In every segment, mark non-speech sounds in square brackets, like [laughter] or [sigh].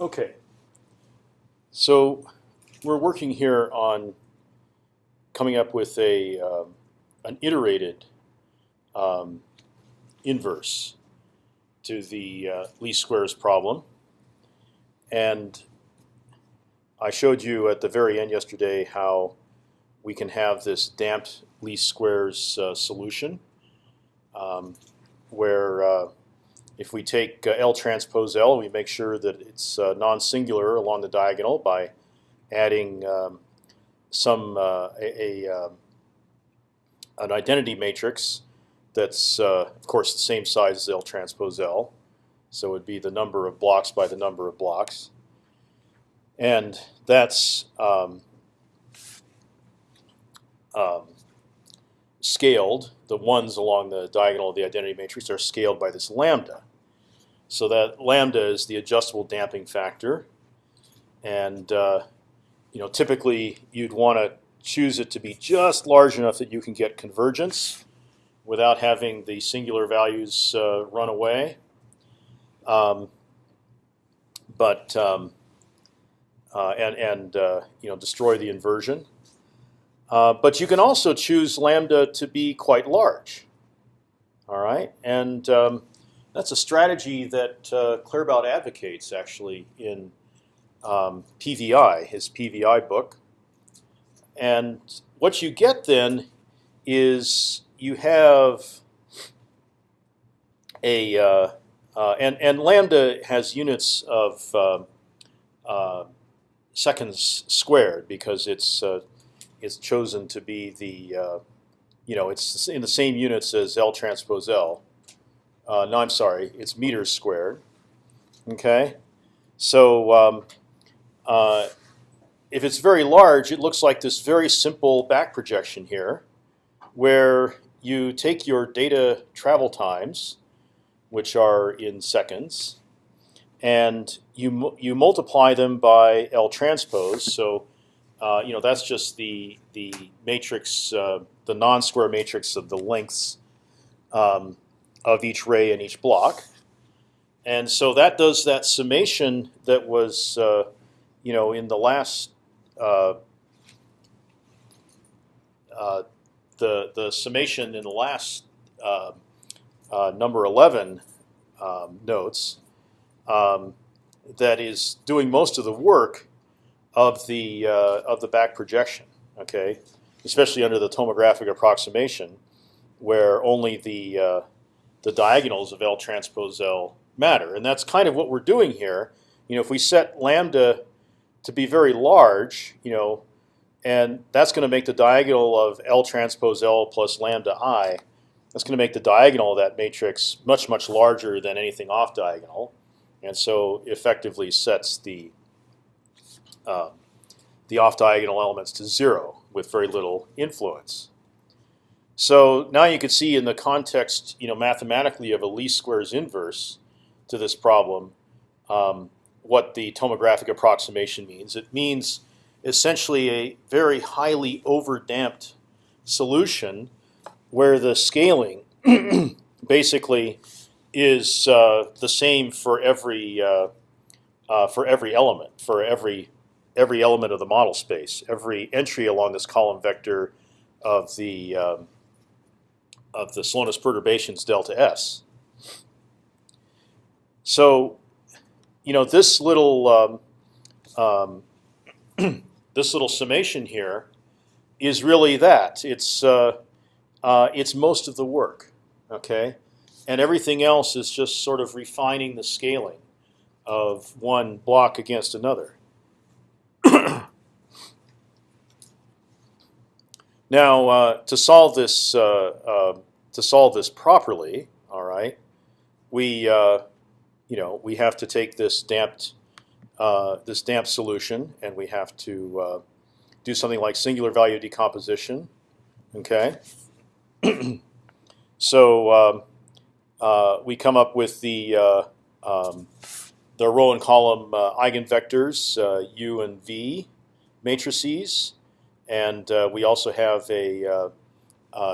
Okay. So we're working here on coming up with a um, an iterated um, inverse to the uh, least squares problem, and I showed you at the very end yesterday how we can have this damped least squares uh, solution, um, where uh, if we take uh, L transpose L, we make sure that it's uh, non-singular along the diagonal by adding um, some uh, a, a um, an identity matrix that's uh, of course the same size as L transpose L. So it would be the number of blocks by the number of blocks, and that's um, um, scaled. The ones along the diagonal of the identity matrix are scaled by this lambda. So that lambda is the adjustable damping factor, and uh, you know typically you'd want to choose it to be just large enough that you can get convergence without having the singular values uh, run away. Um, but um, uh, and and uh, you know destroy the inversion. Uh, but you can also choose lambda to be quite large. All right, and um, that's a strategy that uh, Claerbout advocates actually in um, PVI, his PVI book. And what you get then is you have a uh, uh, and and lambda has units of uh, uh seconds squared because it's uh, it's chosen to be the uh, you know it's in the same units as L transpose L. no, I'm sorry, it's meters squared. Okay, so um, uh, if it's very large, it looks like this very simple back projection here, where you take your data travel times, which are in seconds, and you you multiply them by L transpose. So uh, you know that's just the the matrix, uh, the non-square matrix of the lengths um, of each ray in each block, and so that does that summation that was uh, you know, in the last uh, uh, the the summation in the last number eleven um, notes um, that is doing most of the work of the uh, of the back projection. Okay, especially under the tomographic approximation, where only the uh, the diagonals of L transpose L matter, and that's kind of what we're doing here. You know, if we set lambda to be very large, you know, and that's going to make the diagonal of L transpose L plus lambda i. That's going to make the diagonal of that matrix much much larger than anything off diagonal, and so effectively sets the uh, the off diagonal elements to zero with very little influence. So now you can see in the context, you know, mathematically of a least squares inverse to this problem, um, what the tomographic approximation means. It means essentially a very highly overdamped solution where the scaling [clears throat] basically is uh, the same for every uh, uh, for every element, for every every element of the model space, every entry along this column vector of the um, of the slowness perturbations delta s. So you know, this little um, um, [clears throat] this little summation here is really that. It's uh, uh, it's most of the work, okay, and everything else is just sort of refining the scaling of one block against another. Now, uh, to solve this uh, uh, to solve this properly, all right, we uh, you know, we have to take this damped uh, this damped solution and we have to uh, do something like singular value decomposition. Okay. [clears throat] so um, we come up with the um, the row and column eigenvectors u and v matrices, and we also have a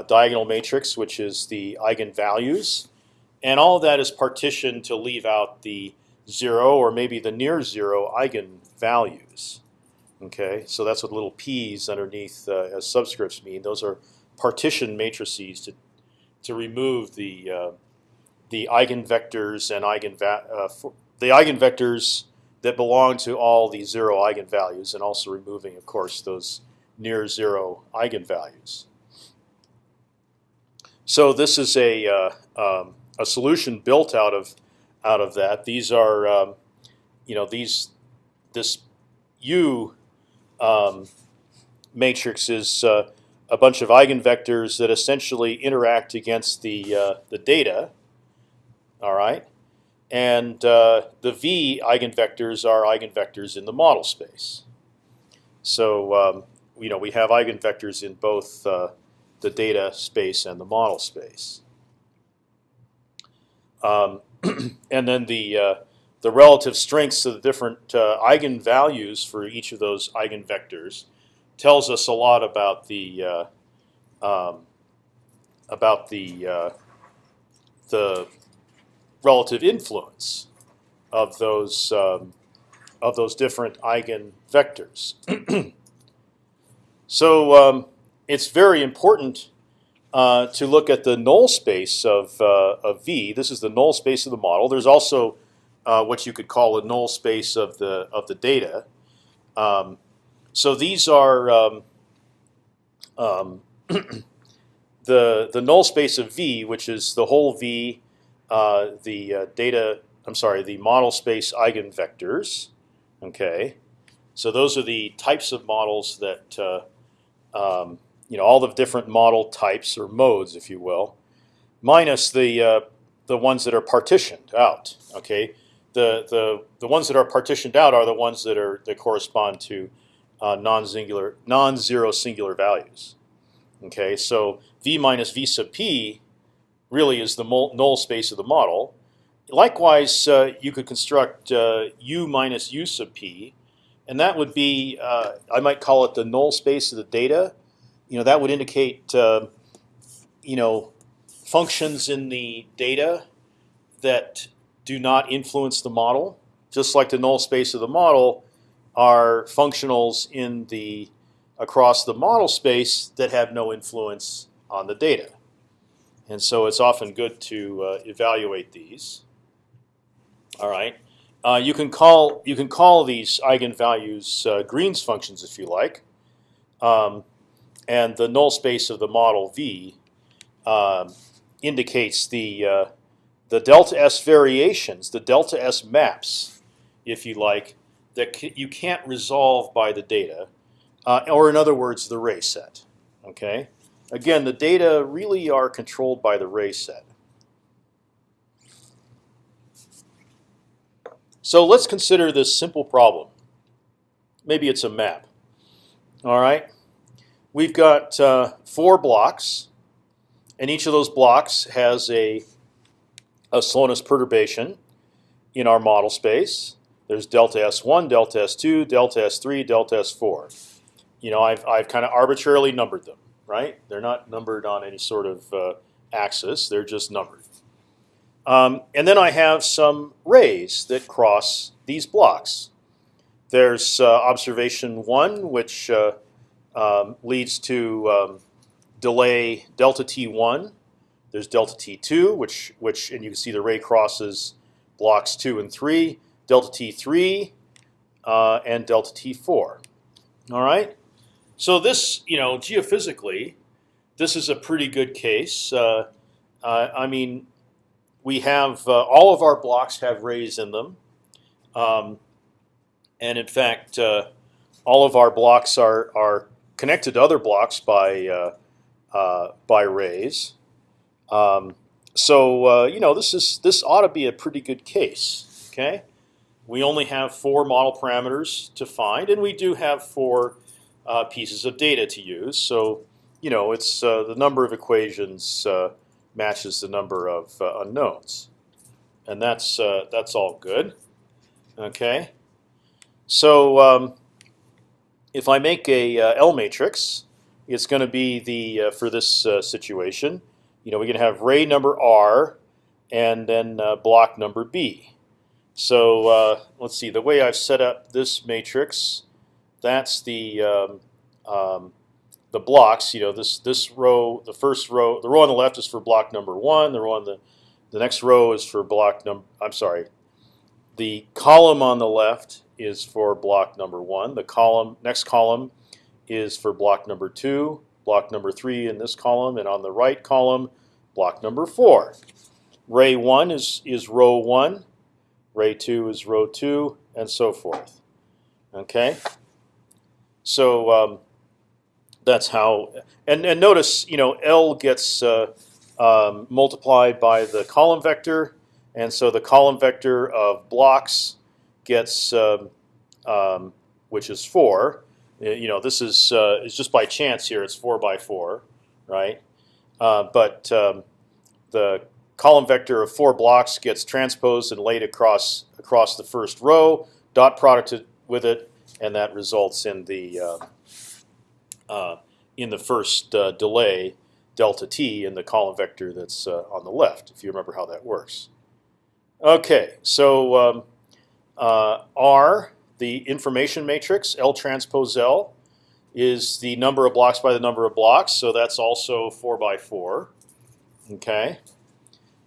diagonal matrix, which is the eigenvalues and all of that is partitioned to leave out the zero or maybe the near zero eigenvalues. Okay, so that's what little p's underneath uh, as subscripts mean. Those are partition matrices to to remove the uh, the eigenvectors and eigenva uh, the eigenvectors that belong to all the zero eigenvalues, and also removing, of course, those near zero eigenvalues. So this is a uh, um, a solution built out of out of that. These are um, you know these this U um, matrix is uh, a bunch of eigenvectors that essentially interact against the uh, the data. All right, and uh, the V eigenvectors are eigenvectors in the model space. So um, you know we have eigenvectors in both uh, the data space and the model space. Um, [clears throat] and then the uh, the relative strengths of the different uh, eigenvalues for each of those eigenvectors tells us a lot about the uh, um, about the uh, the relative influence of those um, of those different eigenvectors. [clears throat] so um, it's very important uh, to look at the null space of, uh, of V. This is the null space of the model. There's also uh, what you could call a null space of the of the data. Um, so these are um, um, [clears throat] the the null space of V, which is the whole V, uh, the uh, data. I'm sorry, the model space eigenvectors. Okay, so those are the types of models that uh, um, you know all the different model types or modes, if you will, minus the uh, the ones that are partitioned out. Okay, the the the ones that are partitioned out are the ones that are that correspond to uh, non-singular non-zero singular values. Okay, so v minus v sub p really is the null space of the model. Likewise, uh, you could construct uh, u minus u sub p, and that would be uh, I might call it the null space of the data you know that would indicate uh, you know functions in the data that do not influence the model, just like the null space of the model are functionals in the across the model space that have no influence on the data. And so it's often good to uh, evaluate these. All right, uh, you can call you can call these eigenvalues uh, Green's functions if you like. Um, and the null space of the model V um, indicates the uh, the delta S variations, the delta S maps, if you like, that you can't resolve by the data, uh, or in other words, the ray set. Okay. Again, the data really are controlled by the ray set. So let's consider this simple problem. Maybe it's a map. All right we've got uh, four blocks, and each of those blocks has a, a slowness perturbation in our model space. There's delta S1, delta S2, delta S3, delta S4. You know, I've, I've kind of arbitrarily numbered them, right? They're not numbered on any sort of uh, axis. They're just numbered. Um, and then I have some rays that cross these blocks. There's uh, observation one, which uh, um, leads to um, delay delta t1. There's delta t2, which which and you can see the ray crosses blocks two and three. Delta t3 uh, and delta t4. All right. So this, you know, geophysically, this is a pretty good case. Uh, I mean, we have uh, all of our blocks have rays in them, um, and in fact, uh, all of our blocks are are connected to other blocks by uh, uh, by rays. Um, so uh, you know this is this ought to be a pretty good case. Okay, we only have four model parameters to find, and we do have four pieces of data to use. So you know it's the number of equations matches the number of unknowns, and that's that's all good. Okay, so um, if I make a uh, L matrix, it's going to be the uh, for this uh, situation. You know, we're going to have ray number R, and then uh, block number B. So uh, let's see. The way I've set up this matrix, that's the um, um, the blocks. You know, this this row, the first row, the row on the left is for block number one. The row on the the next row is for block number. I'm sorry. The column on the left is for block number one. The column next column is for block number two. Block number three in this column, and on the right column, block number four. Ray one is is row one. Ray two is row two, and so forth. Okay. So um, that's how. And and notice, you know, L gets uh, um, multiplied by the column vector, and so the column vector of blocks gets, um, um, which is four. You know, this is uh, is just by chance here. It's four by four, right? Uh, but um, the column vector of four blocks gets transposed and laid across across the first row, dot producted with it, and that results in the uh, in the first uh, delay delta t in the column vector that's uh, on the left, if you remember how that works. Okay, so um, uh, R, the information matrix, L transpose L, is the number of blocks by the number of blocks, so that's also 4 by 4. Okay,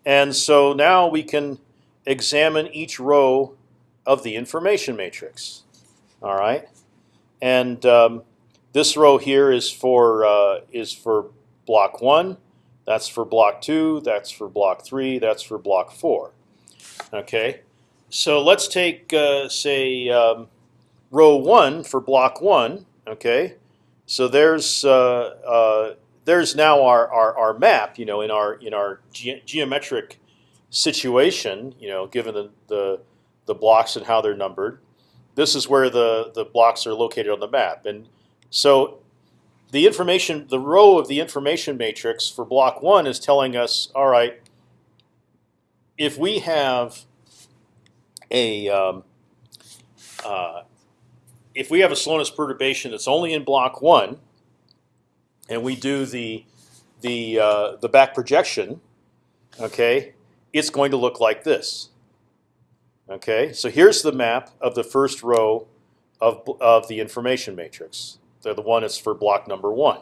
and so now we can examine each row of the information matrix. All right, and um, this row here is for uh, is for block one. That's for block two. That's for block three. That's for block four. Okay, so let's take uh, say um, row one for block one. Okay, so there's uh, uh, there's now our, our, our map. You know, in our in our ge geometric situation. You know, given the, the the blocks and how they're numbered, this is where the the blocks are located on the map. And so the information, the row of the information matrix for block one is telling us, all right, if we have a um, uh, if we have a slowness perturbation that's only in block one, and we do the the uh, the back projection, okay, it's going to look like this. Okay, so here's the map of the first row of of the information matrix. They're the one is for block number one.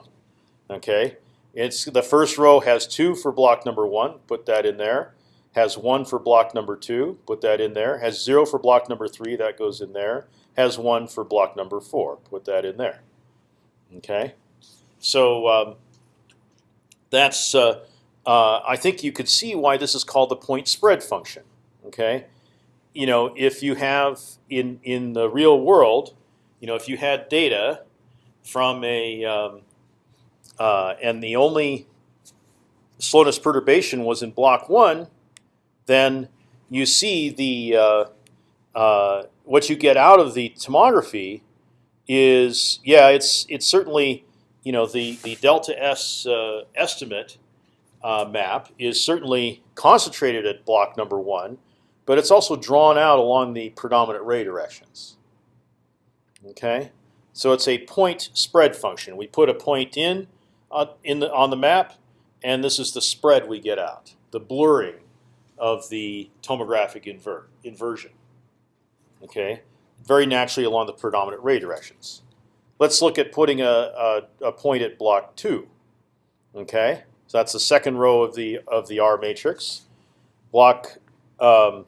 Okay, it's the first row has two for block number one. Put that in there. Has one for block number two. Put that in there. Has zero for block number three. That goes in there. Has one for block number four. Put that in there. Okay, so um, that's. Uh, uh, I think you could see why this is called the point spread function. Okay, you know if you have in in the real world, you know if you had data from a um, uh, and the only slowness perturbation was in block one, then you see the uh, uh, what you get out of the tomography is yeah, it's it's certainly you know the the delta s uh, estimate uh, map is certainly concentrated at block number one, but it's also drawn out along the predominant ray directions. Okay. So it's a point spread function. We put a point in uh, in the, on the map, and this is the spread we get out, the blurring of the tomographic invert, inversion. Okay, very naturally along the predominant ray directions. Let's look at putting a, a, a point at block two. Okay, so that's the second row of the of the R matrix. Block um,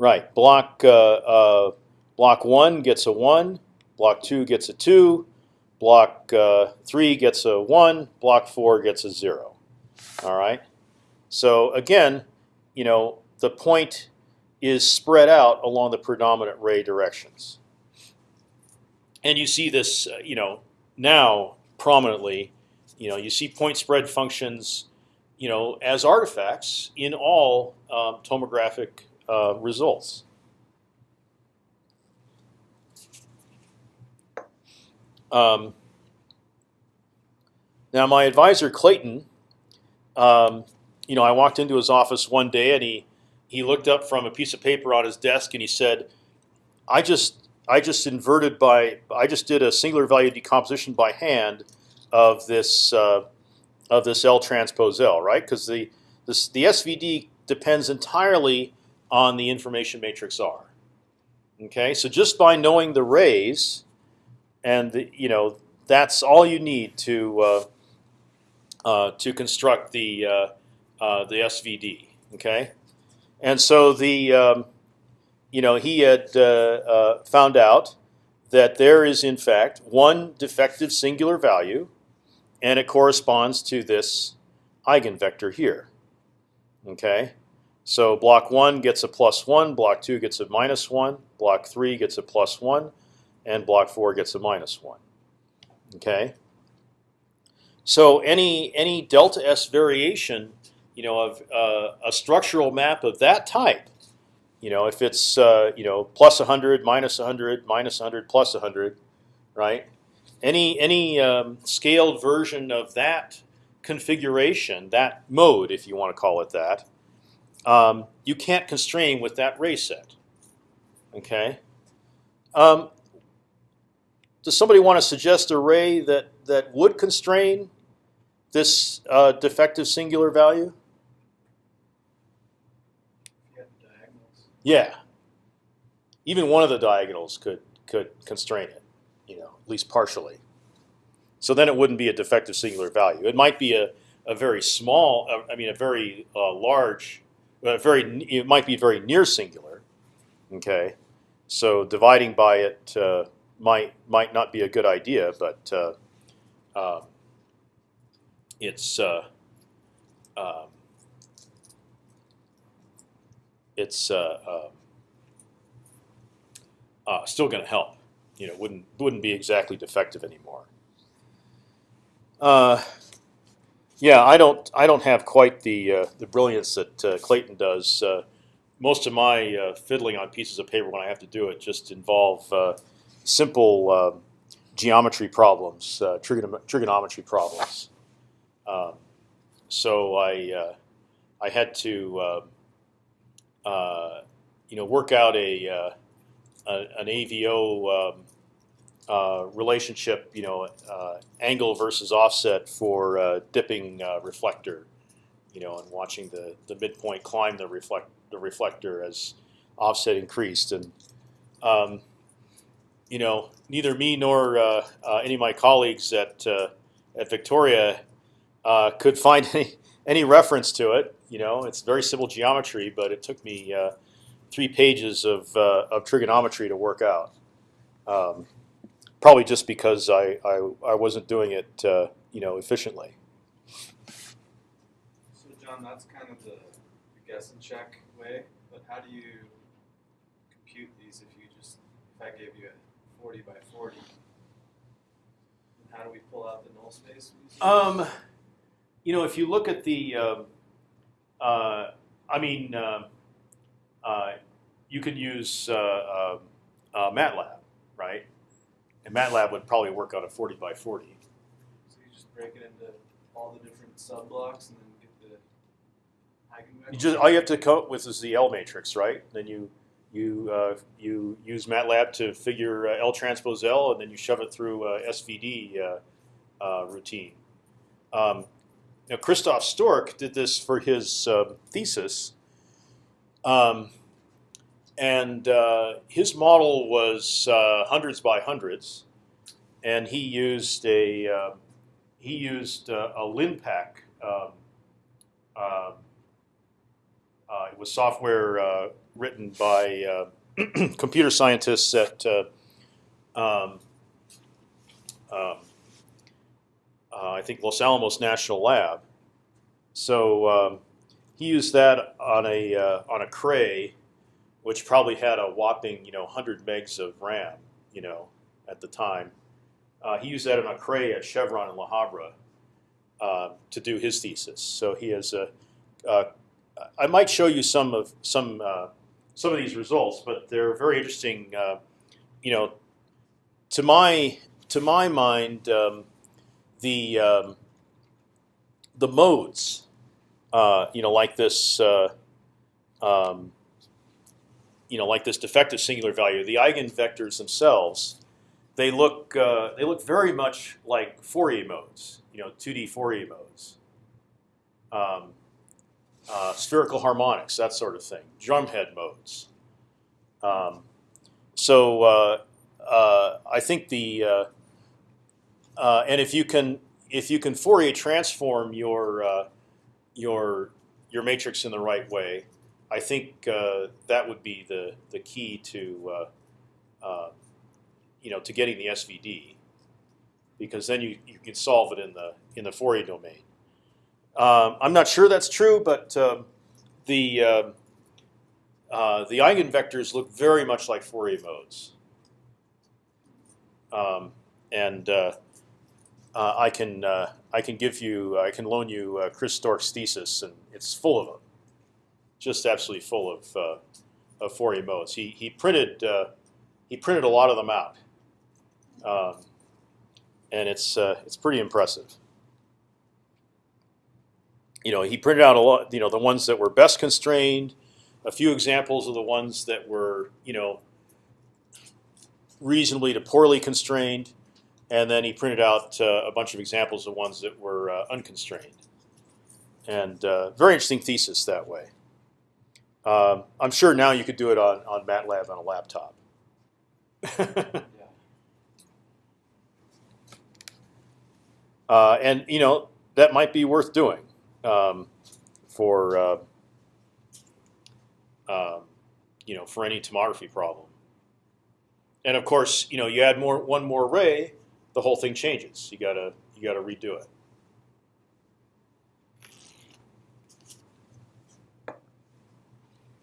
Right. Block uh, uh, block one gets a one. Block two gets a two. Block uh, three gets a one. Block four gets a zero. All right. So again, you know, the point is spread out along the predominant ray directions. And you see this, uh, you know, now prominently. You know, you see point spread functions, you know, as artifacts in all um, tomographic uh, results. Um, now, my advisor Clayton, um, you know, I walked into his office one day and he he looked up from a piece of paper on his desk and he said, "I just I just inverted by I just did a singular value decomposition by hand of this uh, of this L transpose L, right? Because the this, the SVD depends entirely on the information matrix R. Okay, so just by knowing the rays, and the, you know that's all you need to uh, uh, to construct the uh, uh the SVD. Okay, and so the um, you know he had uh, uh, found out that there is in fact one defective singular value, and it corresponds to this eigenvector here. Okay, so block one gets a plus one, block two gets a minus one, block three gets a plus one, and block four gets a minus one. Okay. So any any delta s variation, you know, of uh, a structural map of that type, you know, if it's uh, you know plus 100, minus 100, minus 100, plus 100, right? Any any um, scaled version of that configuration, that mode, if you want to call it that, um, you can't constrain with that ray set. Okay. Um, does somebody want to suggest a ray that that would constrain this uh, defective singular value? Yeah. Even one of the diagonals could could constrain it, you know, at least partially. So then it wouldn't be a defective singular value. It might be a, a very small, uh, I mean, a very uh, large, very it might be very near singular. Okay, so dividing by it uh, might might not be a good idea, but uh, um, it's uh, um, it's uh, um, still going to help. You know, wouldn't wouldn't be exactly defective anymore. Uh, yeah, I don't I don't have quite the uh, the brilliance that uh, Clayton does. Uh, most of my uh, fiddling on pieces of paper when I have to do it just involve uh, simple um, geometry problems, trigon trigonometry problems. Um, so I I had to you know work out a, a an AVO um, uh, relationship, you know, uh, angle versus offset for uh, dipping uh, reflector, you know, and watching the the midpoint climb the reflect the reflector as offset increased, and um, you know, neither me nor uh, any of my colleagues at at Victoria could find [laughs] any any reference to it. You know, it's very simple geometry, but it took me three pages of of trigonometry to work out. Um, probably just because I, I, I wasn't doing it uh, you know efficiently. So John, that's kind of the, the guess and check way. But how do you compute these if you just if I gave you a 40 by 40? how do we pull out the null space? Um, you know, if you look at the, um, uh, I mean, uh, uh, you could use uh, uh, uh, MATLAB, right? And MATLAB would probably work on a 40 by 40. So you just break it into all the different sub blocks and then get the eigenvector? You just all you have to come up with is the L matrix, right? Then you you uh, you use MATLAB to figure uh, L transpose L, and then you shove it through uh, SVD uh, uh, routine. Um, now Christoph Stork did this for his um, thesis. Um, and uh, his model was uh, hundreds by hundreds, and he used a uh, he used a, a Linpack. Um, uh, it was software uh, written by uh, [clears throat] computer scientists at um, um, I think Los Alamos National Lab. So um, he used that on a on a Cray which probably had a whopping you know 100 megs of RAM, you know, at the time. Uh, he used that in a Cray at Chevron in La Habra uh, to do his thesis. So he has a. Uh, I might show you some of some uh, some of these results, but they're very interesting. Uh, you know, to my to my mind, um, the um, the modes, uh, you know, like this. Um, you know, like this defective singular value, the eigenvectors themselves, they look uh, they look very much like Fourier modes, you know, 2D Fourier modes. Um, uh, spherical harmonics, that sort of thing, drumhead modes. Um, so uh, uh, I think the uh, uh, and if you can if you can Fourier transform your your your matrix in the right way, I think that would be the the key to you know to getting the SVD, because then you, you can solve it in the in the Fourier domain. Um, I'm not sure that's true, but um, the uh, uh, the eigenvectors look very much like Fourier modes, um, and uh, uh I can uh, I can give you I can loan you uh, Chris Stork's thesis, and it's full of them, just absolutely full of of Fourier modes. He he printed he printed a lot of them out, um, and it's it's pretty impressive you know, he printed out a lot, you know, the ones that were best constrained, a few examples of the ones that were, you know, reasonably to poorly constrained, and then he printed out uh, a bunch of examples of ones that were uh, unconstrained. And uh, very interesting thesis that way. Um, I'm sure now you could do it on, on MATLAB on a laptop. [laughs] Uh, and you know that might be worth doing um, for uh, um, you know for any tomography problem. And of course, you know you add more one more ray, the whole thing changes. You gotta you gotta redo it.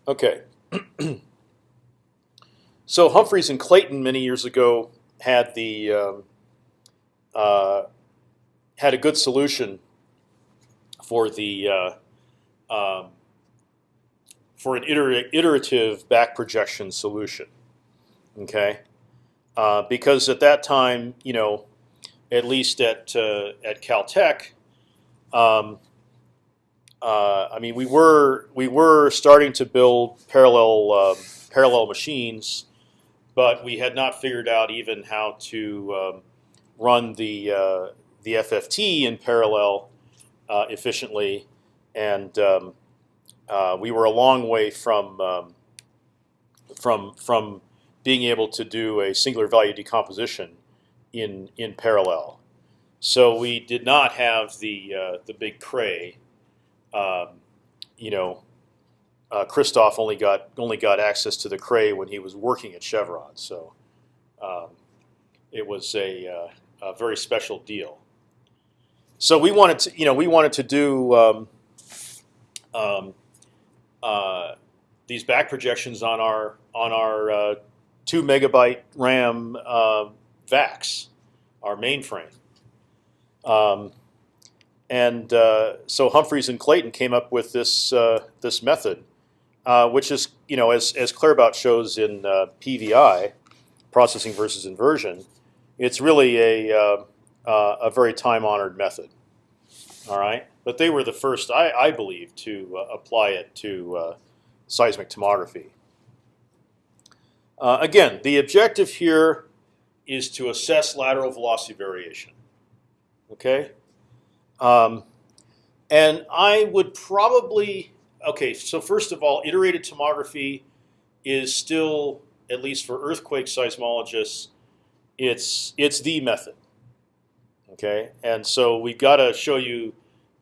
Okay. [clears throat] so Humphreys and Clayton many years ago had the um, uh, had a good solution for the uh, um, for an iterative back projection solution. Okay, uh, because at that time, you know, at least at uh, at Caltech, um, uh, I mean, we were we were starting to build parallel uh, parallel machines, but we had not figured out even how to um, run the uh, the FFT in parallel uh, efficiently, and um, uh, we were a long way from um, from from being able to do a singular value decomposition in in parallel. So we did not have the uh, the big cray. Um, you know, uh, Christoph only got only got access to the cray when he was working at Chevron. So um, it was a, uh, a very special deal. So we wanted to, you know, we wanted to do um, um, uh, these back projections on our on our uh, two megabyte RAM uh, VAX, our mainframe. And uh, so Humphreys and Clayton came up with this uh, this method, uh, which is you know as as Claerbout shows in PVI, processing versus inversion, it's really a a very time-honored method. All right, but they were the first, I, I believe, to apply it to seismic tomography. Uh, again, the objective here is to assess lateral velocity variation. Okay, um, and I would probably okay. So first of all, iterated tomography is still, at least for earthquake seismologists, it's it's the method. Okay, and so we've got to show you.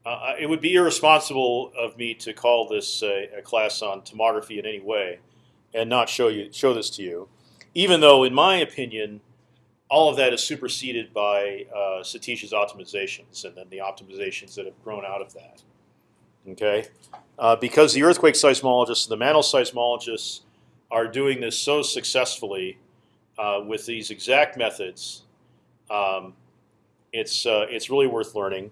Uh, uh, it would be irresponsible of me to call this a, a class on tomography in any way, and not show you show this to you, even though, in my opinion, all of that is superseded by uh, Satish's optimizations, and then the optimizations that have grown out of that. Okay, uh, because the earthquake seismologists, and the mantle seismologists, are doing this so successfully uh, with these exact methods. Um, it's uh, it's really worth learning.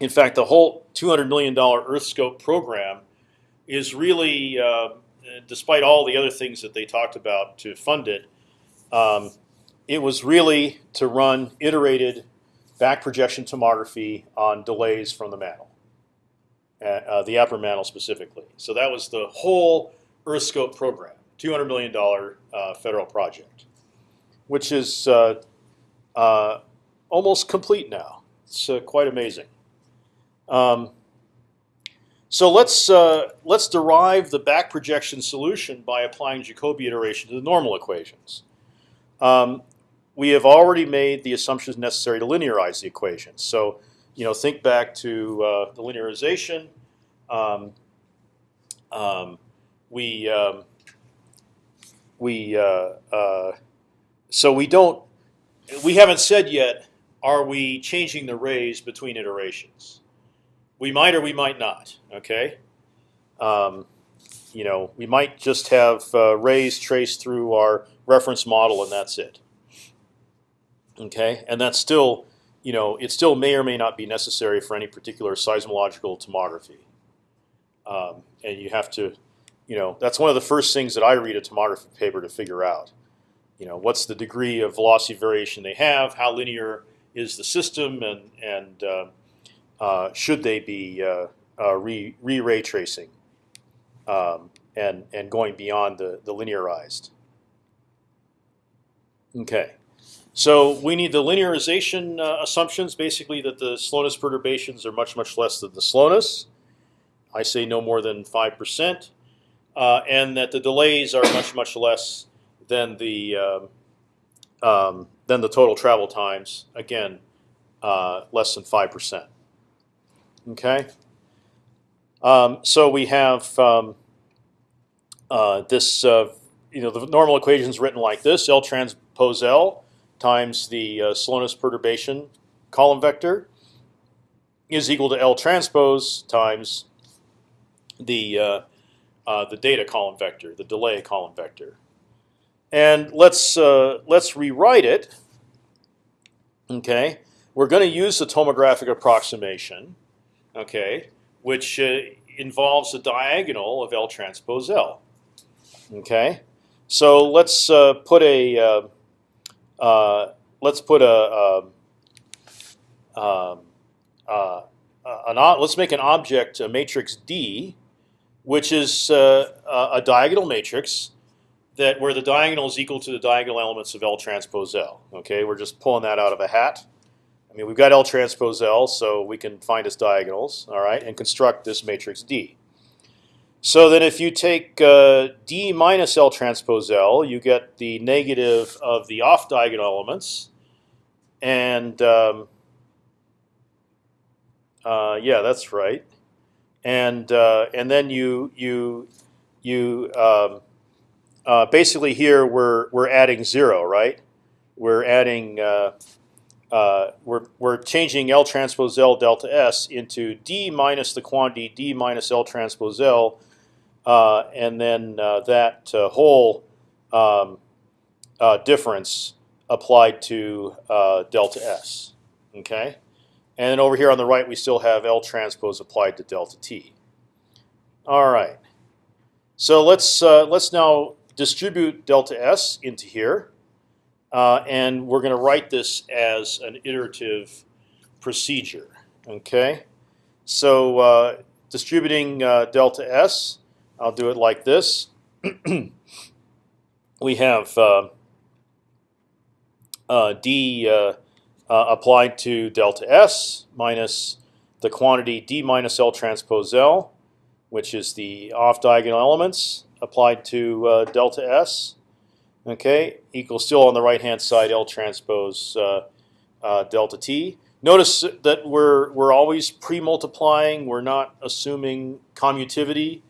In fact, the whole 200 million dollar EarthScope program is really, uh, despite all the other things that they talked about to fund it, um, it was really to run iterated back projection tomography on delays from the mantle, uh, uh the upper mantle specifically. So that was the whole EarthScope program, 200 million dollar uh, federal project, which is uh, uh, almost complete now. It's uh, quite amazing. Um, So let's let's derive the back projection solution by applying Jacobi iteration to the normal equations. Um, we have already made the assumptions necessary to linearize the equations. So you know, think back to uh, the linearization. Um, um, we um, we uh, uh, so we don't we haven't said yet. Are we changing the rays between iterations? We might or we might not. Okay. Um, you know, we might just have uh, rays traced through our reference model, and that's it. Okay, and that's still, you know, it still may or may not be necessary for any particular seismological tomography. Um, and you have to, you know, that's one of the first things that I read a tomography paper to figure out. You know, what's the degree of velocity variation they have? How linear is the system, and and uh, uh, should they be uh, uh re, re ray tracing um, and and going beyond the the linearized? Okay, so we need the linearization uh, assumptions, basically that the slowness perturbations are much much less than the slowness. I say no more than five percent, uh, and that the delays are much much less than the um, um, than the total travel times. Again, uh, less than five percent. Okay. Um, so we have um, uh, this. Uh, you know, the normal equation is written like this: L transpose L times the uh, slowness perturbation column vector is equal to L transpose times the uh, uh, the data column vector, the delay column vector. And let's uh, let's rewrite it. Okay, we're going to use the tomographic approximation. Okay, which uh, involves a diagonal of L transpose L. Okay, so let's uh, put a uh, let's put a, a um, an, let's make an object a matrix D which is uh, a diagonal matrix that where the diagonal is equal to the diagonal elements of L transpose L. Okay, we're just pulling that out of a hat. I mean, we've got L transpose L, so we can find its diagonals, all right, and construct this matrix D. So then if you take uh, D minus L transpose L, you get the negative of the off diagonal elements, and um, uh, yeah, that's right and uh, and then you you you um, uh, basically here we're we're adding zero, right? We're adding uh, uh, we're we're changing L transpose L delta S into D minus the quantity D minus L transpose L, and then uh, that whole um, difference applied to delta S. Okay. And then over here on the right, we still have L transpose applied to delta t. All right. So let's uh, let's now distribute delta s into here, uh, and we're going to write this as an iterative procedure. Okay. So uh, distributing uh, delta s, I'll do it like this. [clears throat] we have uh, uh, d uh, applied to delta S minus the quantity D minus L transpose L, which is the off diagonal elements applied to uh, delta S. Okay, equals still on the right hand side L transpose uh, uh, delta T. Notice that we're we're always pre-multiplying. We're not assuming commutivity,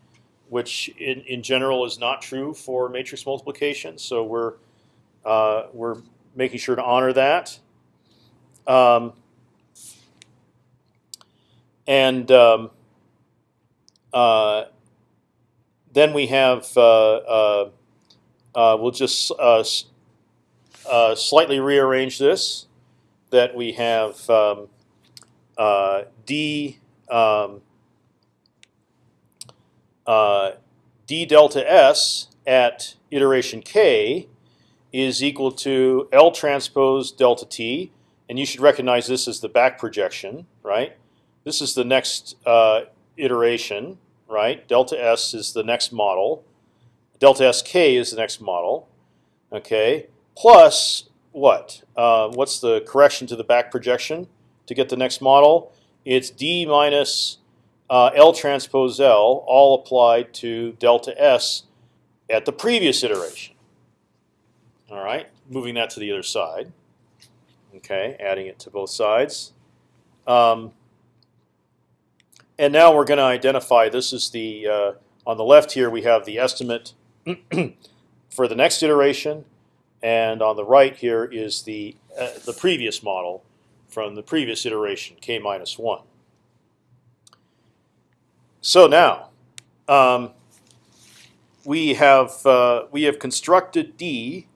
which in in general is not true for matrix multiplication. So we're uh, we're making sure to honor that. Um, and um, uh, then we have uh, uh, uh we'll just uh, slightly rearrange this. That we have um, d d delta s at iteration k is equal to L transpose delta t and you should recognize this as the back projection, right? This is the next uh, iteration, right? Delta S is the next model. Delta SK is the next model. Okay, plus what? Uh, what's the correction to the back projection to get the next model? It's D minus uh, L transpose L, all applied to delta S at the previous iteration. All right, moving that to the other side. Okay, adding it to both sides. Um, and now we're going to identify. This is the uh, on the left here. We have the estimate [clears throat] for the next iteration, and on the right here is the uh, the previous model from the previous iteration, k minus one. So now um, we have uh, we have constructed D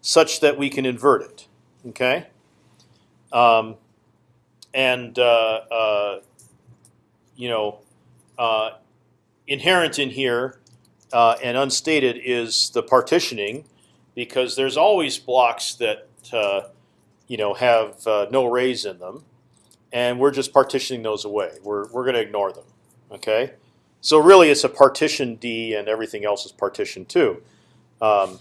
such that we can invert it. Okay, um, and uh, uh, you know uh, inherent in here uh, and unstated is the partitioning, because there's always blocks that uh, you know have no rays in them, and we're just partitioning those away. We're we're going to ignore them. Okay, so really it's a partition D, and everything else is partition too. Um,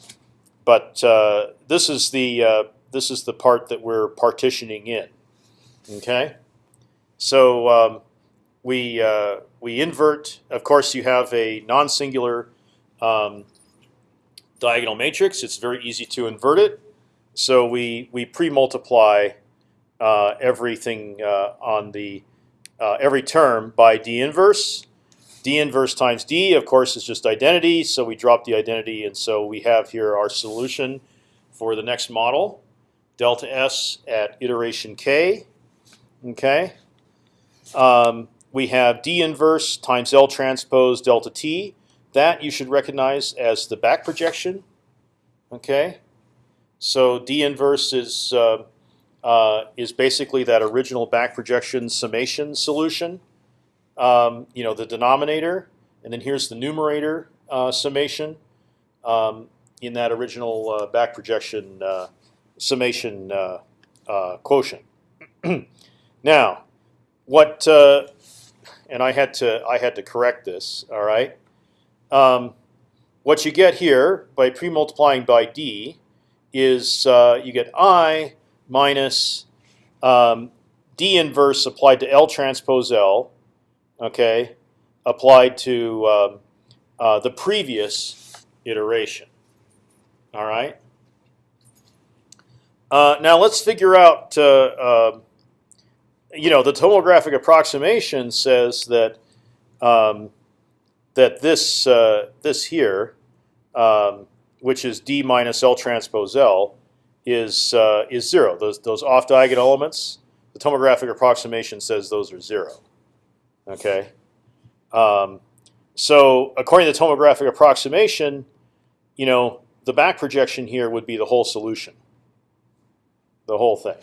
but uh, this is the uh, this is the part that we're partitioning in. Okay, so um, we uh, we invert. Of course, you have a non-singular um, diagonal matrix. It's very easy to invert it. So we we pre-multiply uh, everything uh, on the uh, every term by d inverse. d inverse times d, of course, is just identity. So we drop the identity, and so we have here our solution for the next model, delta s at iteration k. Okay. Um, we have d inverse times L transpose delta t. That you should recognize as the back projection. Okay. So d inverse is uh, uh, is basically that original back projection summation solution. Um, you know the denominator, and then here's the numerator uh, summation um, in that original uh, back projection uh, summation uh, quotient. [clears throat] now, what and I had to I had to correct this. All right. Um, what you get here by pre-multiplying by d is uh, you get i minus um, d inverse applied to L transpose L, okay, applied to um, uh, the previous iteration. All right. Uh, now let's figure out uh, um, you know, the tomographic approximation says that um, that this uh, this here, um, which is d minus L transpose L, is uh, is zero. Those those off diagonal elements. The tomographic approximation says those are zero. Okay. Um, so according to the tomographic approximation, you know, the back projection here would be the whole solution. The whole thing.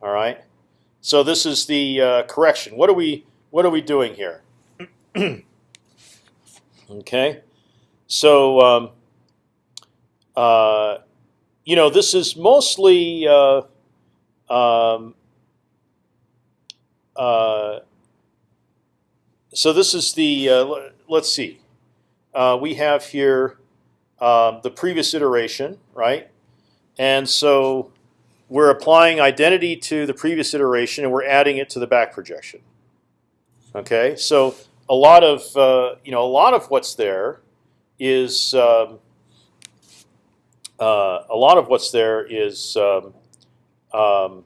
All right. So this is the uh, correction. What are we What are we doing here? [clears throat] okay, so um, uh, you know this is mostly uh, um, uh, so this is the uh, let's see. Uh, we have here um, the previous iteration, right? And so we're applying identity to the previous iteration and we're adding it to the back projection. Okay, so a lot of uh, you know a lot of what's there is um, uh, a lot of what's there is um, um,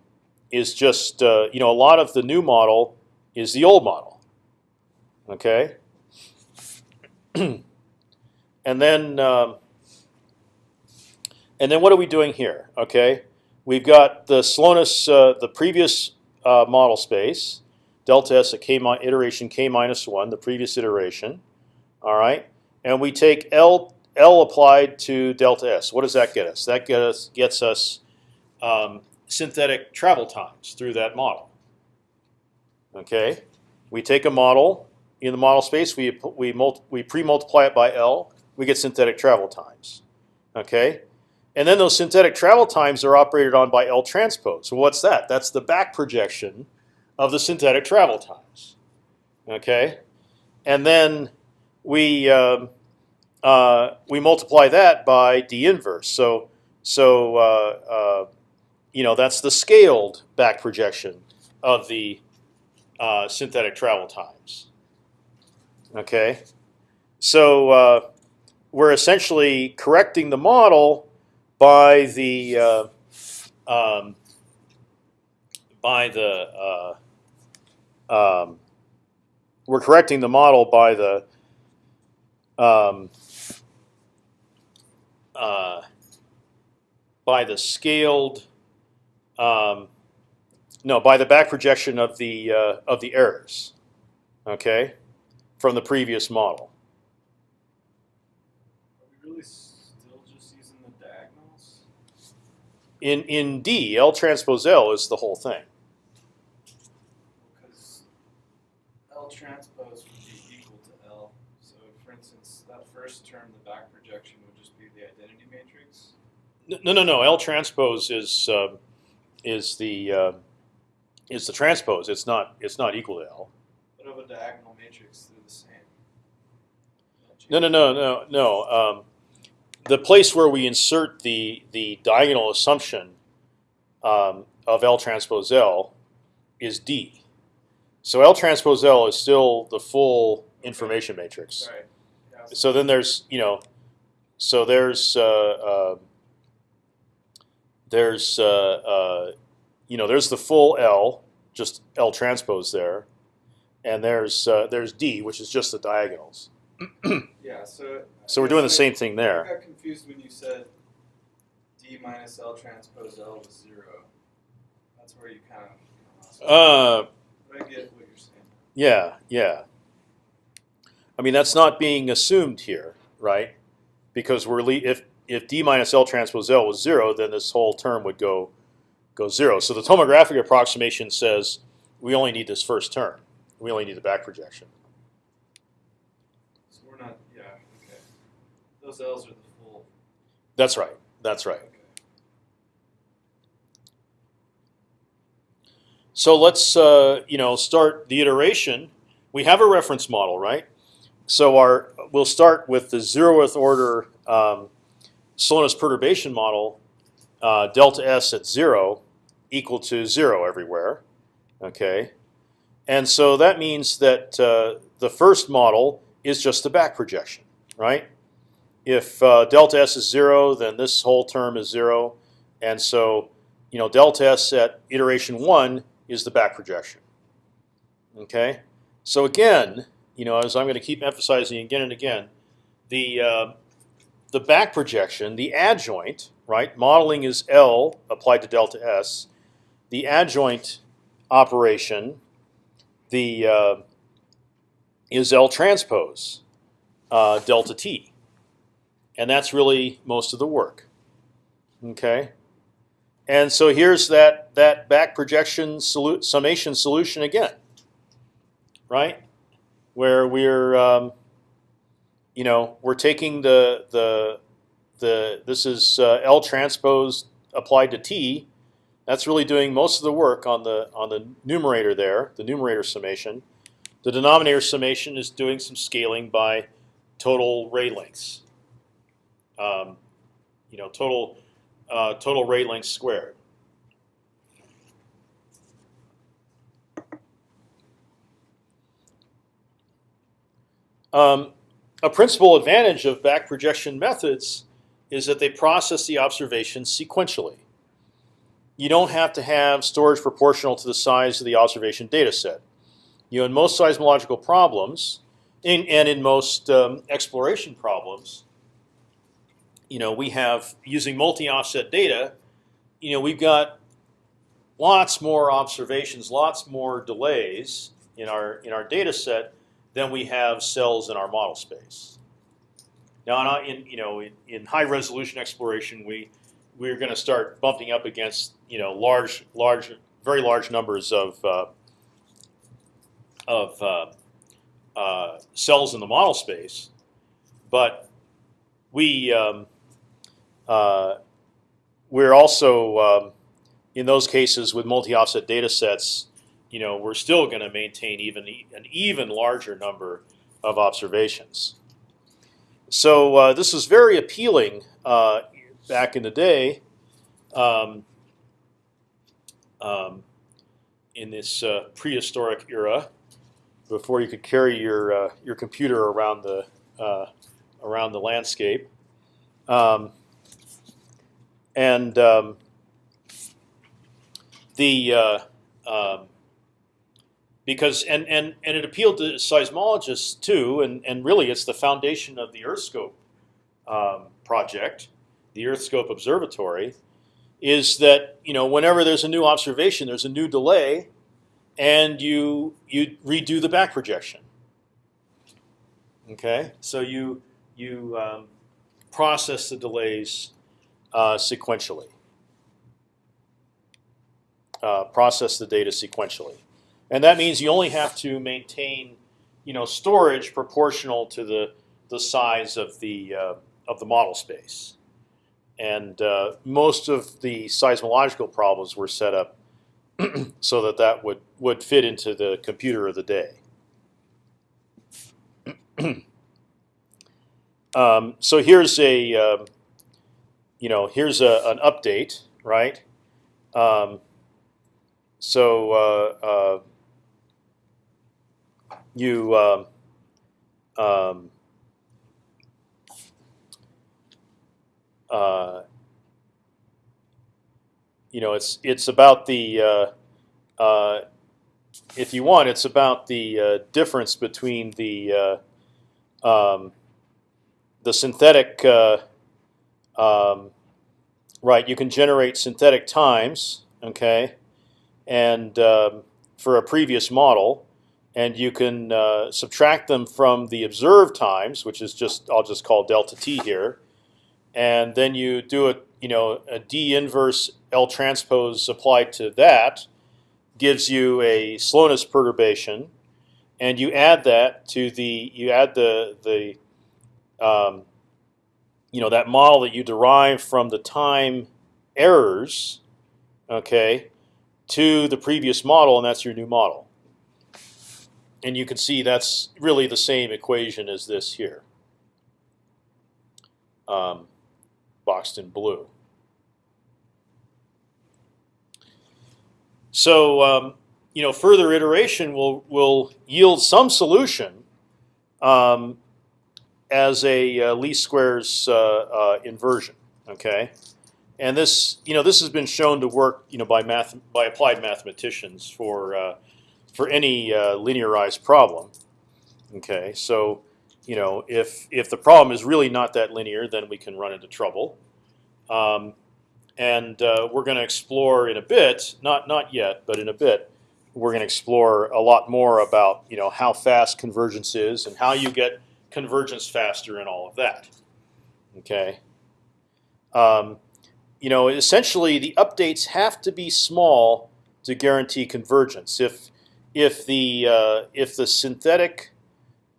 is just uh, you know a lot of the new model is the old model. Okay, [clears throat] and then um, and then what are we doing here? Okay, We've got the slowness, uh, the previous uh, model space, delta s at k iteration k minus one, the previous iteration. All right, and we take L L applied to delta s. What does that get us? That get us, gets us um, synthetic travel times through that model. Okay, we take a model in the model space. We we we pre-multiply it by L. We get synthetic travel times. Okay, and then those synthetic travel times are operated on by L transpose. So what's that? That's the back projection of the synthetic travel times. Okay, and then we um, uh, we multiply that by d inverse. So so uh, uh, you know that's the scaled back projection of the uh, synthetic travel times. Okay, so uh, we're essentially correcting the model by the um, by the um, we're correcting the model by the um, uh, by the scaled um, no by the back projection of the uh, of the errors okay from the previous model Are we really still just using the diagonals? in in D L transpose L is the whole thing Because L transpose would be equal to L. So, for instance, that first term, the back projection would just be the identity matrix. No no no L transpose is um is the uh, is the transpose it's not it's not equal to L But of a diagonal matrix, they're the same. No, no, no, no, no. Um, the place where we insert the the diagonal assumption um, of L transpose L is D. So L transpose L is still the full information matrix. Right. Yeah, so So then there's you know, so there's uh, uh, there's uh, uh, you know there's the full L, just L transpose there, and there's uh, there's D, which is just the diagonals. [clears throat] yeah, so. So we're doing the same thing there. I got confused when you said D minus L transpose L was zero. That's where you kind of. Uh, but I get what you're saying. yeah, yeah. I mean, that's not being assumed here, right? Because we're le if if d minus L transpose L was zero, then this whole term would go go zero. So the tomographic approximation says we only need this first term. We only need the back projection. So we're not. Yeah. Okay. Those L's are the full. That's right. That's right. Okay. So let's uh, you know start the iteration. We have a reference model, right? So our we'll start with the zeroth order um, slowness perturbation model, uh, delta s at zero equal to zero everywhere. Okay, and so that means that uh, the first model is just the back projection, right? If uh, delta s is zero, then this whole term is zero, and so you know delta s at iteration one is the back projection. Okay, so again, you know, as I'm going to keep emphasizing again and again, the uh, the back projection, the adjoint, right? Modeling is L applied to delta S. The adjoint operation, the uh, is L transpose uh, delta T, and that's really most of the work. Okay. And so here's that that back projection solu summation solution again, right? Where we're um, you know we're taking the the the this is uh, L transpose applied to T. That's really doing most of the work on the on the numerator there, the numerator summation. The denominator summation is doing some scaling by total ray lengths. Um, you know, total uh, total ray length squared. Um, a principal advantage of back projection methods is that they process the observations sequentially. You don't have to have storage proportional to the size of the observation data set. You know, in most seismological problems, in, and in most um, exploration problems, you know, we have using multi-offset data. You know, we've got lots more observations, lots more delays in our in our data set than we have cells in our model space. Now, in you know, in, in high resolution exploration, we we're going to start bumping up against you know large, large, very large numbers of uh, of uh, uh, cells in the model space, but we um, uh, we're also um, in those cases with multi-offset data sets. You know, we're still going to maintain even an even larger number of observations. So uh, this was very appealing uh, back in the day. Um, um, in this uh, prehistoric era, before you could carry your uh, your computer around the uh, around the landscape, um, and um, the uh, um, because and, and and it appealed to seismologists too, and and really it's the foundation of the EarthScope um, project, the EarthScope Observatory, is that you know whenever there's a new observation, there's a new delay, and you you redo the back projection. Okay, so you you um, process the delays uh, sequentially. Uh, process the data sequentially, and that means you only have to maintain, you know, storage proportional to the the size of the uh, of the model space, and uh, most of the seismological problems were set up [clears throat] so that that would would fit into the computer of the day. [clears throat] um, so here's a um, you know here's a, an update, right? Um, so uh, uh, you um, um, uh, you know it's it's about the uh, uh, if you want it's about the uh, difference between the uh, um, the synthetic uh, um, right you can generate synthetic times okay and um, for a previous model and you can uh, subtract them from the observed times which is just I'll just call delta t here and then you do a you know a d inverse L transpose applied to that gives you a slowness perturbation, and you add that to the you add the the um, you know that model that you derive from the time errors, okay, to the previous model, and that's your new model. And you can see that's really the same equation as this here. Um, boxed in blue. So um, you know, further iteration will will yield some solution um, as a uh, least squares uh, uh, inversion. Okay, and this you know this has been shown to work you know by math by applied mathematicians for uh, for any uh, linearized problem. Okay, so you know if if the problem is really not that linear, then we can run into trouble. Um, and uh, we're going to explore in a bit, not not yet, but in a bit, we're going to explore a lot more about you know how fast convergence is and how you get convergence faster and all of that. Okay. Um, you know, essentially, the updates have to be small to guarantee convergence. If if the uh, if the synthetic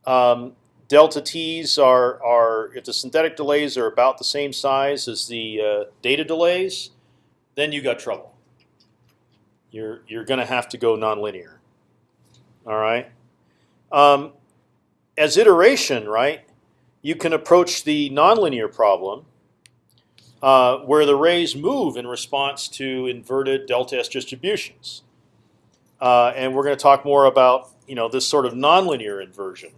um, delta t's are are if the synthetic delays are about the same size as the uh, data delays, then you got trouble. You're you're going to have to go nonlinear. All right. Um, as iteration, right, you can approach the nonlinear problem uh, where the rays move in response to inverted delta S distributions. Uh, and we're going to talk more about you know this sort of nonlinear inversion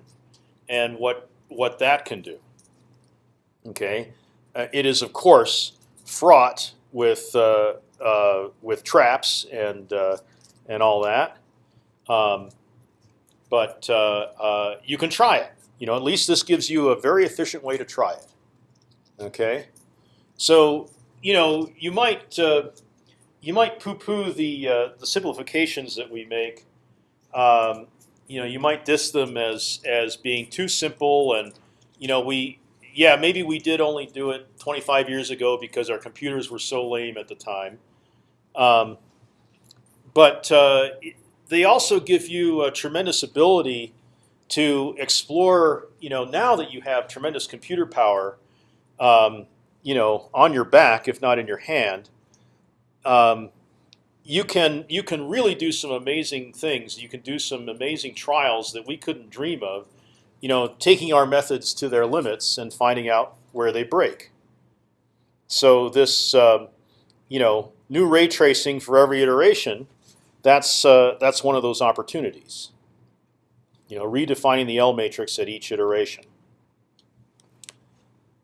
and what what that can do. Okay, uh, it is of course fraught with uh, uh, with traps and uh, and all that, um, but uh, you can try it. You know, at least this gives you a very efficient way to try it. Okay, so you know you might you might poo-poo the the simplifications that we make. Um, you know you might diss them as as being too simple and you know we yeah maybe we did only do it 25 years ago because our computers were so lame at the time um, but uh, they also give you a tremendous ability to explore you know now that you have tremendous computer power um, you know on your back if not in your hand um, you can you can really do some amazing things. You can do some amazing trials that we couldn't dream of. You know, taking our methods to their limits and finding out where they break. So this, um, you know, new ray tracing for every iteration that's uh, that's one of those opportunities. You know, redefining the L matrix at each iteration.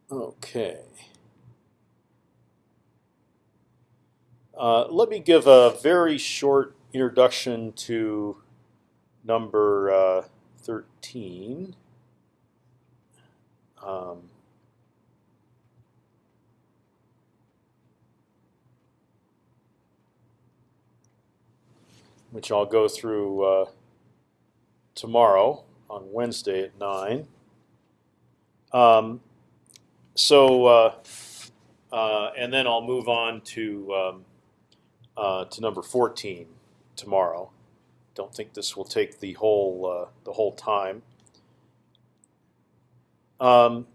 Okay. Uh, let me give a very short introduction to number uh, 13. Um, which I'll go through uh, tomorrow on Wednesday at 9. Um, so, uh, uh, and then I'll move on to um, uh, to number 14 tomorrow. Don't think this will take the whole uh, the whole time. Um,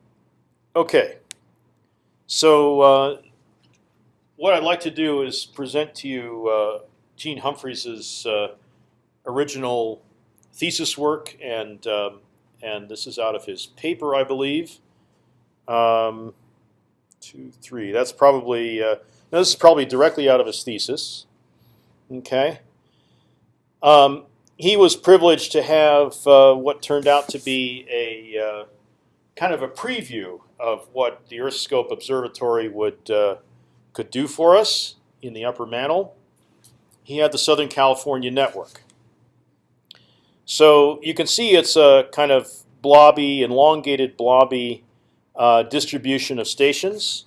okay, so uh, what I'd like to do is present to you uh, Gene Humphreys's uh, original thesis work, and um, and this is out of his paper, I believe. Um, two, three. That's probably uh, no, this is probably directly out of his thesis. Okay. Um, he was privileged to have uh, what turned out to be a uh, kind of a preview of what the EarthScope Observatory would uh, could do for us in the upper mantle. He had the Southern California network. So you can see it's a kind of blobby, elongated blobby uh, distribution of stations.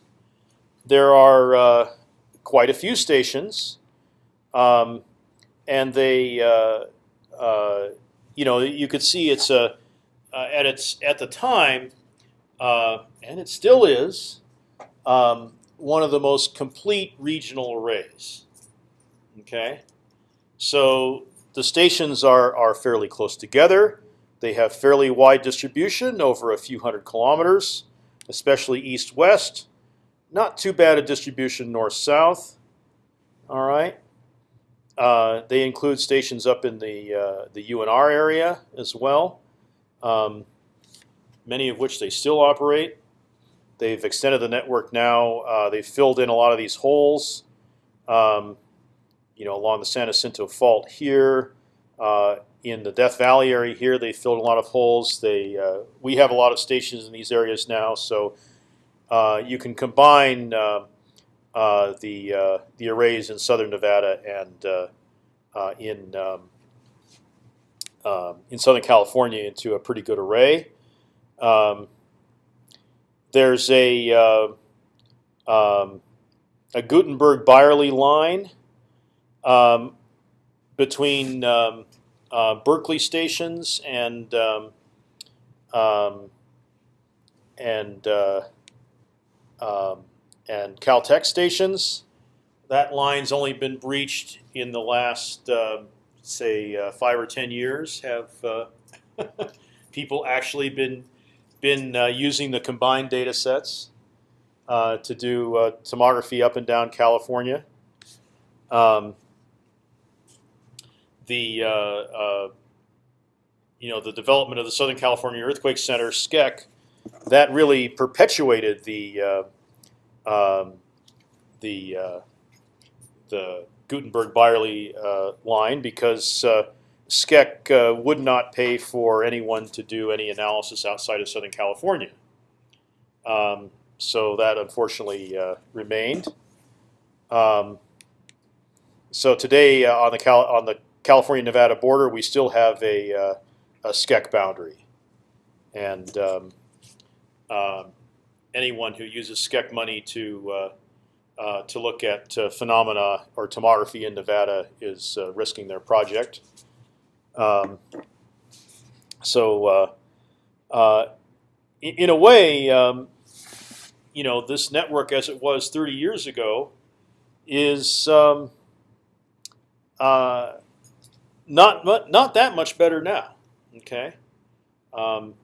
There are uh, quite a few stations, um, and they, uh, uh you know, you could see it's a uh, at its at the time, uh, and it still is, um, one of the most complete regional arrays. Okay, so the stations are are fairly close together. They have fairly wide distribution over a few hundred kilometers, especially east-west. Not too bad a distribution north-south. All right. Uh, they include stations up in the uh, the UNR area as well, um, many of which they still operate. They've extended the network now. Uh, they've filled in a lot of these holes. Um, you know, along the San Jacinto Fault here, uh, in the Death Valley area here, they filled a lot of holes. They uh, we have a lot of stations in these areas now, so you can combine uh, uh, the uh, the arrays in southern Nevada and in um, um, in Southern California into a pretty good array. Um, there's a um, a Gutenberg Byerly line um, between um, uh, Berkeley stations and um, and uh, um, and Caltech stations. That line's only been breached in the last, uh, say, uh, five or ten years. Have uh, [laughs] people actually been been uh, using the combined data sets to do tomography up and down California? Um, the uh, uh, you know the development of the Southern California Earthquake Center (SCEC) that really perpetuated the uh, um, the uh, the Gutenberg Byerly uh, line because uh, SCEC would not pay for anyone to do any analysis outside of Southern California. Um, so that unfortunately remained. Um, so today on the Cal on the California-Nevada border, we still have a, uh, a SCEC boundary, and um, um, anyone who uses SCEC money to uh, uh, to look at uh, phenomena or tomography in Nevada is uh, risking their project. Um, so, uh, uh, in, in, a way, um, you know, this network as it was 30 years ago is um, not not that much better now. Okay, um,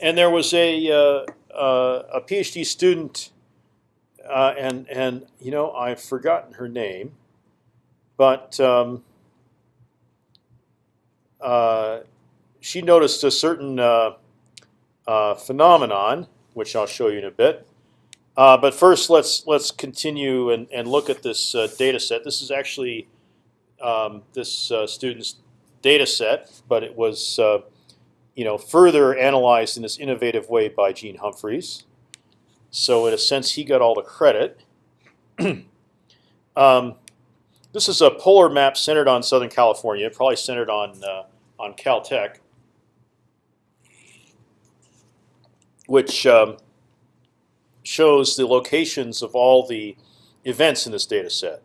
and there was a uh, uh, a PhD student, uh, and and you know I've forgotten her name, but um, uh, she noticed a certain uh, uh, phenomenon, which I'll show you in a bit. but first, let's let's continue and, and look at this data set. This is actually um, this student's data set, but it was you know further analyzed in this innovative way by Gene Humphreys. So in a sense, he got all the credit. [clears throat] um, this is a polar map centered on Southern California, probably centered on uh, on Caltech, which um, shows the locations of all the events in this data set.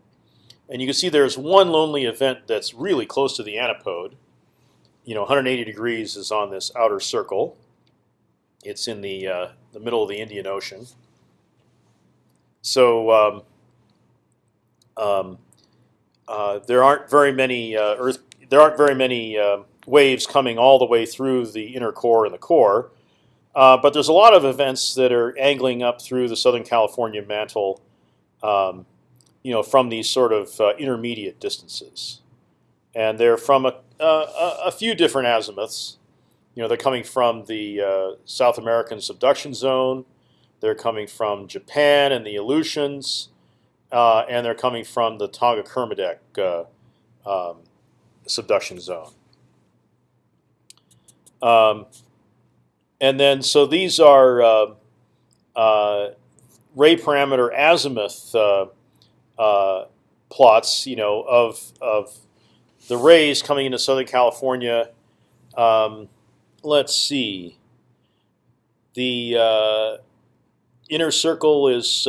And you can see there's one lonely event that's really close to the antipode. You know, 180 degrees is on this outer circle. It's in the uh, the middle of the Indian Ocean. So um, um, uh, there aren't very many uh, Earth. There aren't very many uh, waves coming all the way through the inner core and the core. Uh, but there's a lot of events that are angling up through the Southern California mantle, um, you know, from these sort of uh, intermediate distances, and they're from a, a, a, few different azimuths. You know, they're coming from the uh, South American subduction zone. They're coming from Japan and the Aleutians, uh, and they're coming from the Tonga Kermadec uh, um, subduction zone. Um, and then, so these are uh, uh, ray parameter azimuth uh, uh, plots, you know, of of the rays coming into Southern California. Um, let's see. The uh, inner circle is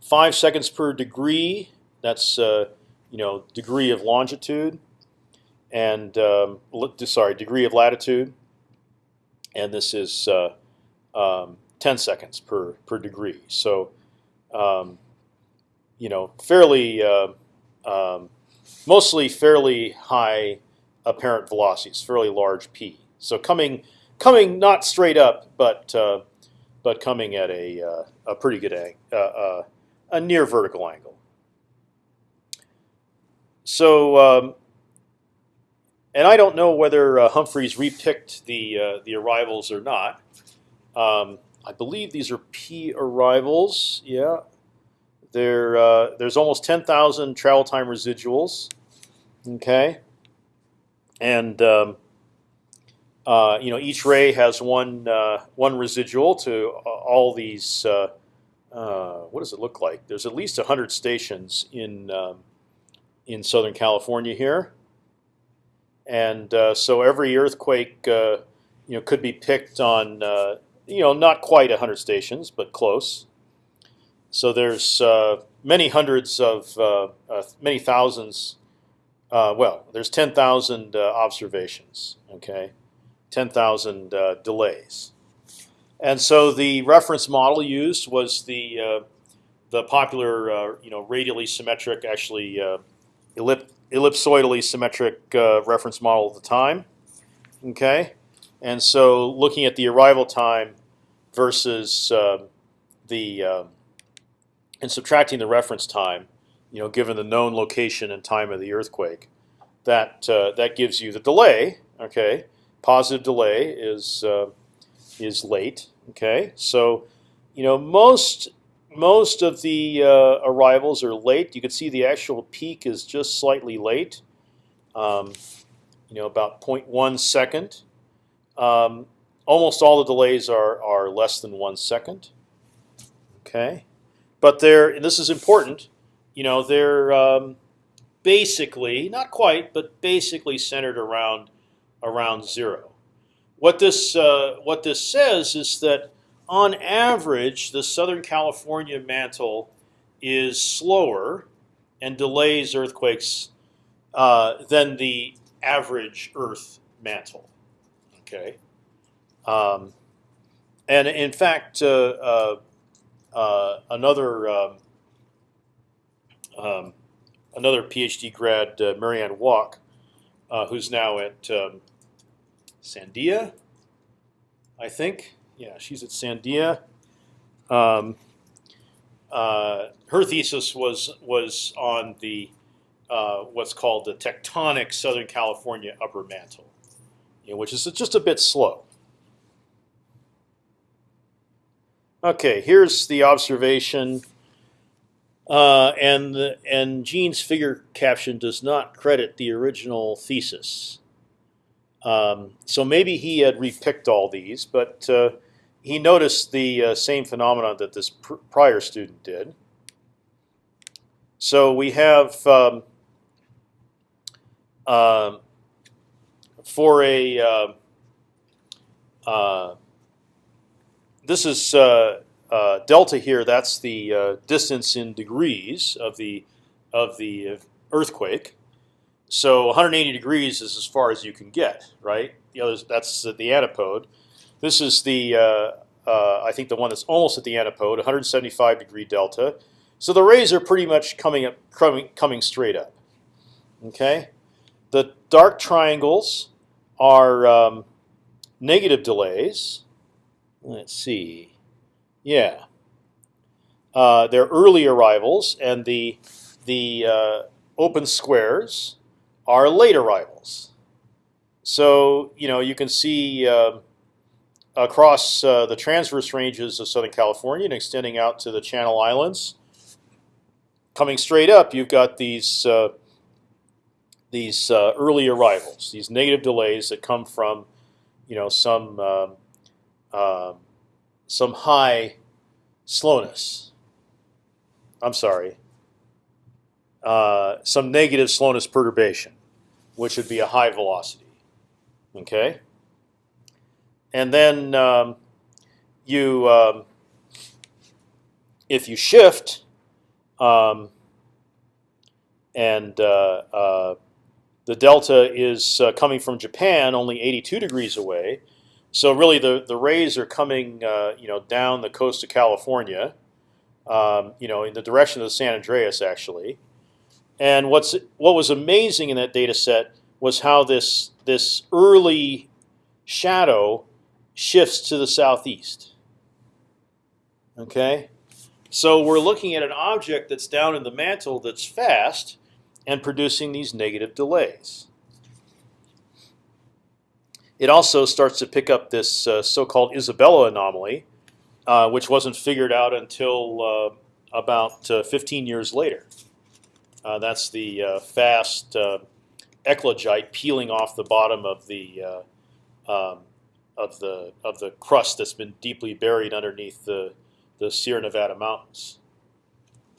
five seconds per degree. That's you know degree of longitude, and um, sorry, degree of latitude and this is uh, um, 10 seconds per per degree. So, um, you know, fairly, uh, um, mostly fairly high apparent velocities, fairly large p. So coming coming not straight up, but uh, but coming at a uh, a pretty good angle, uh, uh, a near vertical angle. So um, and I don't know whether uh, Humphreys repicked the uh, the arrivals or not. Um, I believe these are P arrivals. Yeah, there uh, there's almost 10,000 travel time residuals. Okay, and um, uh, you know each ray has one uh, one residual to all these. Uh, what does it look like? There's at least 100 stations in um, in Southern California here and uh, so every earthquake, uh, you know, could be picked on, uh, you know, not quite hundred stations, but close. So there's uh, many hundreds of, uh, uh, many thousands. well, there's ten thousand observations. Okay, ten thousand delays, and so the reference model used was the the popular, you know, radially symmetric, actually elliptic ellipsoidally symmetric uh, reference model at the time. Okay, and so looking at the arrival time versus uh, the uh, and subtracting the reference time, you know, given the known location and time of the earthquake, that uh, that gives you the delay. Okay, positive delay is uh, is late. Okay, so you know most most of the uh, arrivals are late. You can see the actual peak is just slightly late, um, you know, about 0.1 second. Um, almost all the delays are, are less than one second. Okay, but they're this is important. You know, they're um, basically not quite, but basically centered around around zero. What this uh, what this says is that on average, the Southern California mantle is slower and delays earthquakes uh, than the average Earth mantle. Okay, um, and in fact, uh, uh, another um, um, another PhD grad, uh, Marianne Walck, uh, who's now at um, Sandia, I think yeah, she's at Sandia. Um, uh, her thesis was was on the uh, what's called the tectonic Southern California upper mantle, you know, which is just a bit slow. Okay, here's the observation Uh, and and Gene's figure caption does not credit the original thesis. Um, so maybe he had repicked all these, but uh, he noticed the uh, same phenomenon that this pr prior student did. So we have um, um for a uh, uh, this is uh, uh, delta here. That's the uh, distance in degrees of the of the earthquake. So 180 degrees is as far as you can get, right? The others, that's the antipode. This is the I think the one that's almost at the antipode, 175 degree delta. So the rays are pretty much coming up, coming, coming straight up. Okay, the dark triangles are um, negative delays. Let's see. Yeah. Uh, they're early arrivals, and the the uh, open squares are late arrivals. So you know you can see uh, across the transverse ranges of Southern California and extending out to the Channel Islands. Coming straight up, you've got these uh, these uh, early arrivals, these negative delays that come from, you know, some um, some high slowness. I'm sorry, uh, some negative slowness perturbation, which would be a high velocity. Okay, and then um, you, um, if you shift, um, and uh, uh, the delta is uh, coming from Japan, only 82 degrees away. So really, the the rays are coming, uh, you know, down the coast of California, um, you know, in the direction of the San Andreas, actually. And what's what was amazing in that data set was how this this early shadow shifts to the southeast. Okay, so we're looking at an object that's down in the mantle that's fast, and producing these negative delays. It also starts to pick up this uh, so-called Isabella anomaly, uh, which wasn't figured out until uh, about uh, 15 years later. Uh, that's the uh, fast eclogite peeling off the bottom of the um, of the of the crust that's been deeply buried underneath the the Sierra Nevada mountains.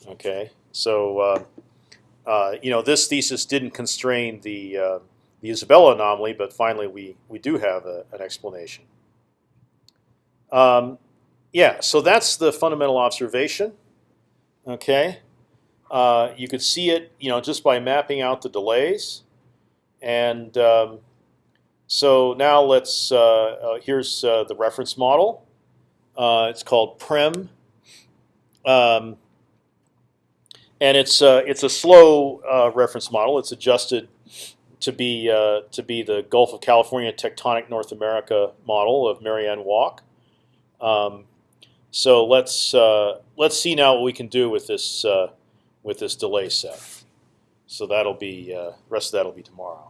Okay, so uh, you know, this thesis didn't constrain the uh, the Isabella anomaly, but finally we we do have a, an explanation. Um, yeah, so that's the fundamental observation. Okay, uh, you could see it, you know, just by mapping out the delays, and um, so now let's. Uh, uh, here's the reference model. it's called PREM. Um, and it's uh, it's a slow uh, reference model. It's adjusted to be uh, to be the Gulf of California tectonic North America model of Marianne Walck. Um, so let's uh, let's see now what we can do with this uh, with this delay set. So that'll be uh, rest of that'll be tomorrow.